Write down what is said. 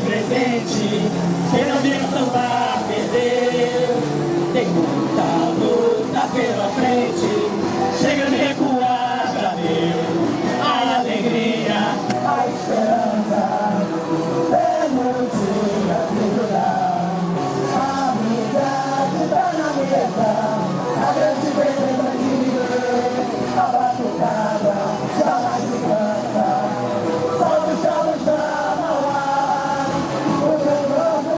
presente, quem não vem perder. Tem muita luta pela frente, chega de recuar, já deu. A alegria, a esperança, pelo dia de. A amizade tá na mesa, a grande beleza de viver, a batucada.